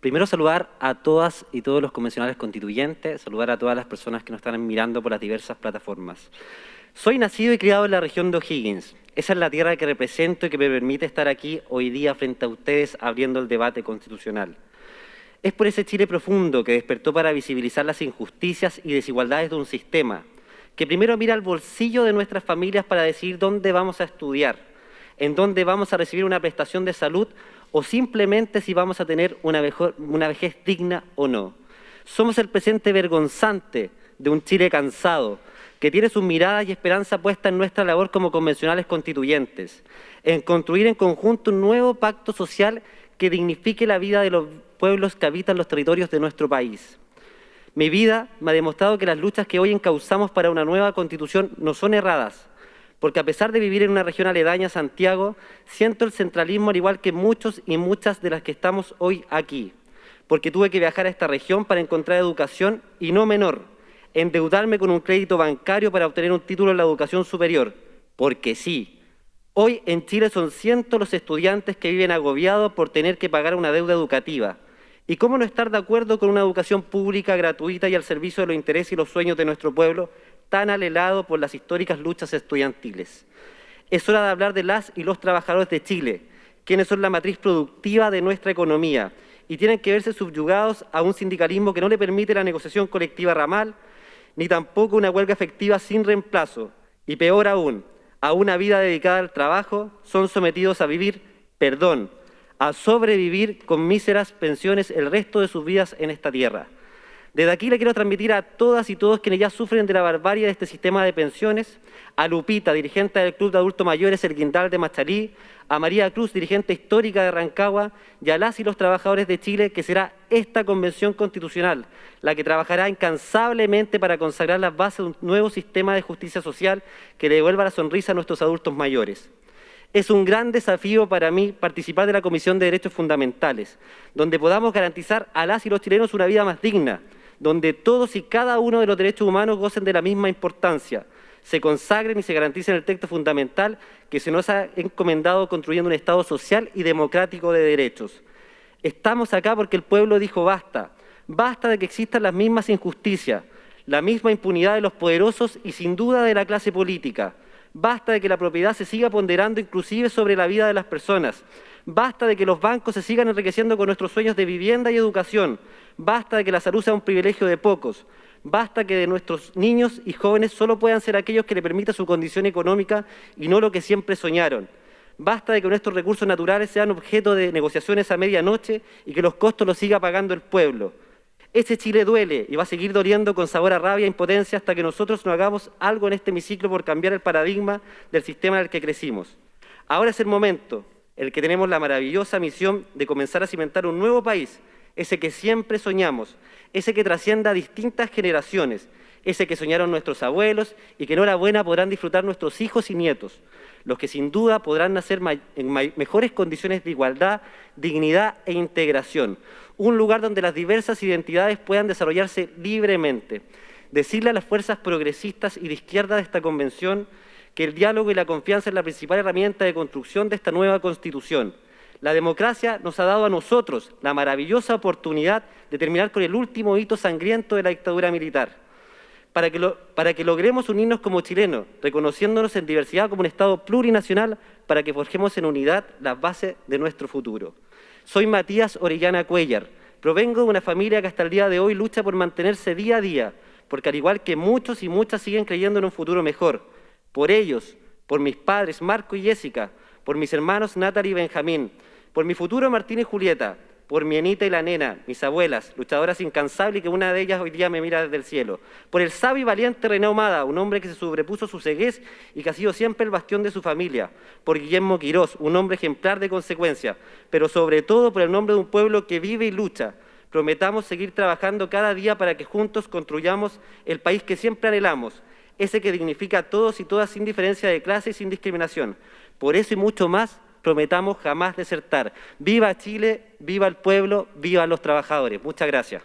Primero saludar a todas y todos los convencionales constituyentes, saludar a todas las personas que nos están mirando por las diversas plataformas. Soy nacido y criado en la región de O'Higgins. Esa es la tierra que represento y que me permite estar aquí hoy día frente a ustedes abriendo el debate constitucional. Es por ese Chile profundo que despertó para visibilizar las injusticias y desigualdades de un sistema, que primero mira al bolsillo de nuestras familias para decidir dónde vamos a estudiar, en dónde vamos a recibir una prestación de salud o simplemente si vamos a tener una, una vejez digna o no. Somos el presente vergonzante de un Chile cansado, que tiene sus miradas y esperanza puesta en nuestra labor como convencionales constituyentes, en construir en conjunto un nuevo pacto social que dignifique la vida de los pueblos que habitan los territorios de nuestro país. Mi vida me ha demostrado que las luchas que hoy encauzamos para una nueva constitución no son erradas, porque a pesar de vivir en una región aledaña a Santiago, siento el centralismo al igual que muchos y muchas de las que estamos hoy aquí, porque tuve que viajar a esta región para encontrar educación y no menor, endeudarme con un crédito bancario para obtener un título en la educación superior, porque sí. Hoy en Chile son cientos los estudiantes que viven agobiados por tener que pagar una deuda educativa. ¿Y cómo no estar de acuerdo con una educación pública, gratuita y al servicio de los intereses y los sueños de nuestro pueblo, tan alelado por las históricas luchas estudiantiles? Es hora de hablar de las y los trabajadores de Chile, quienes son la matriz productiva de nuestra economía y tienen que verse subyugados a un sindicalismo que no le permite la negociación colectiva ramal, ni tampoco una huelga efectiva sin reemplazo, y peor aún, a una vida dedicada al trabajo, son sometidos a vivir, perdón, a sobrevivir con míseras pensiones el resto de sus vidas en esta tierra. Desde aquí le quiero transmitir a todas y todos quienes ya sufren de la barbarie de este sistema de pensiones, a Lupita, dirigente del Club de Adultos Mayores El Guindal de Machalí, a María Cruz, dirigente histórica de Rancagua, y a las y los trabajadores de Chile, que será esta convención constitucional la que trabajará incansablemente para consagrar las bases de un nuevo sistema de justicia social que le devuelva la sonrisa a nuestros adultos mayores. Es un gran desafío para mí participar de la Comisión de Derechos Fundamentales, donde podamos garantizar a las y los chilenos una vida más digna, donde todos y cada uno de los derechos humanos gocen de la misma importancia, se consagren y se garanticen el texto fundamental que se nos ha encomendado construyendo un Estado social y democrático de derechos. Estamos acá porque el pueblo dijo basta, basta de que existan las mismas injusticias, la misma impunidad de los poderosos y sin duda de la clase política. Basta de que la propiedad se siga ponderando inclusive sobre la vida de las personas. Basta de que los bancos se sigan enriqueciendo con nuestros sueños de vivienda y educación. Basta de que la salud sea un privilegio de pocos. Basta que de nuestros niños y jóvenes solo puedan ser aquellos que le permita su condición económica y no lo que siempre soñaron. Basta de que nuestros recursos naturales sean objeto de negociaciones a medianoche y que los costos los siga pagando el pueblo. Ese Chile duele y va a seguir doliendo con sabor a rabia e impotencia hasta que nosotros no hagamos algo en este hemiciclo por cambiar el paradigma del sistema en el que crecimos. Ahora es el momento, el que tenemos la maravillosa misión de comenzar a cimentar un nuevo país, ese que siempre soñamos, ese que trascienda a distintas generaciones, ese que soñaron nuestros abuelos y que en hora buena podrán disfrutar nuestros hijos y nietos, los que sin duda podrán nacer en mejores condiciones de igualdad, dignidad e integración. Un lugar donde las diversas identidades puedan desarrollarse libremente. Decirle a las fuerzas progresistas y de izquierda de esta convención que el diálogo y la confianza es la principal herramienta de construcción de esta nueva Constitución la democracia nos ha dado a nosotros la maravillosa oportunidad de terminar con el último hito sangriento de la dictadura militar. Para que, logremos unirnos como chilenos, reconociéndonos en diversidad como un Estado plurinacional, para que forjemos en unidad las bases de nuestro futuro. Soy Matías Orellana Cuellar. Provengo de una familia que hasta el día de hoy lucha por mantenerse día a día, porque al igual que muchos y muchas siguen creyendo en un futuro mejor. Por ellos, por mis padres Marco y Jessica, por mis hermanos Natalie y Benjamín, por mi futuro Martín y Julieta, por mi Anita y la nena, mis abuelas, luchadoras incansables y que una de ellas hoy día me mira desde el cielo. Por el sabio y valiente René Humada, un hombre que se sobrepuso su ceguez y que ha sido siempre el bastión de su familia. Por Guillermo Quirós, un hombre ejemplar de consecuencia. Pero sobre todo por el nombre de un pueblo que vive y lucha. Prometamos seguir trabajando cada día para que juntos construyamos el país que siempre anhelamos, ese que dignifica a todos y todas sin diferencia de clase y sin discriminación. Por eso y mucho más, prometamos jamás desertar. ¡Viva Chile! ¡Viva el pueblo! ¡Viva los trabajadores! Muchas gracias.